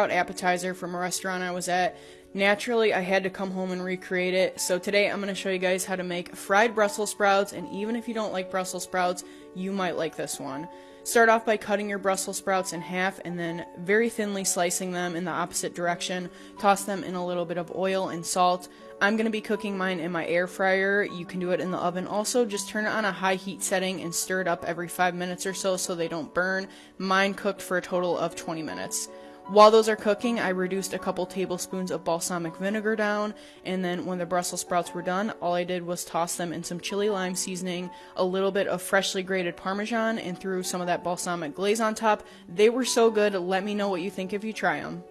appetizer from a restaurant I was at. Naturally, I had to come home and recreate it. So today I'm going to show you guys how to make fried Brussels sprouts. And even if you don't like Brussels sprouts, you might like this one. Start off by cutting your Brussels sprouts in half and then very thinly slicing them in the opposite direction. Toss them in a little bit of oil and salt. I'm going to be cooking mine in my air fryer. You can do it in the oven. Also, just turn it on a high heat setting and stir it up every 5 minutes or so so they don't burn. Mine cooked for a total of 20 minutes. While those are cooking, I reduced a couple tablespoons of balsamic vinegar down, and then when the Brussels sprouts were done, all I did was toss them in some chili lime seasoning, a little bit of freshly grated parmesan, and threw some of that balsamic glaze on top. They were so good, let me know what you think if you try them.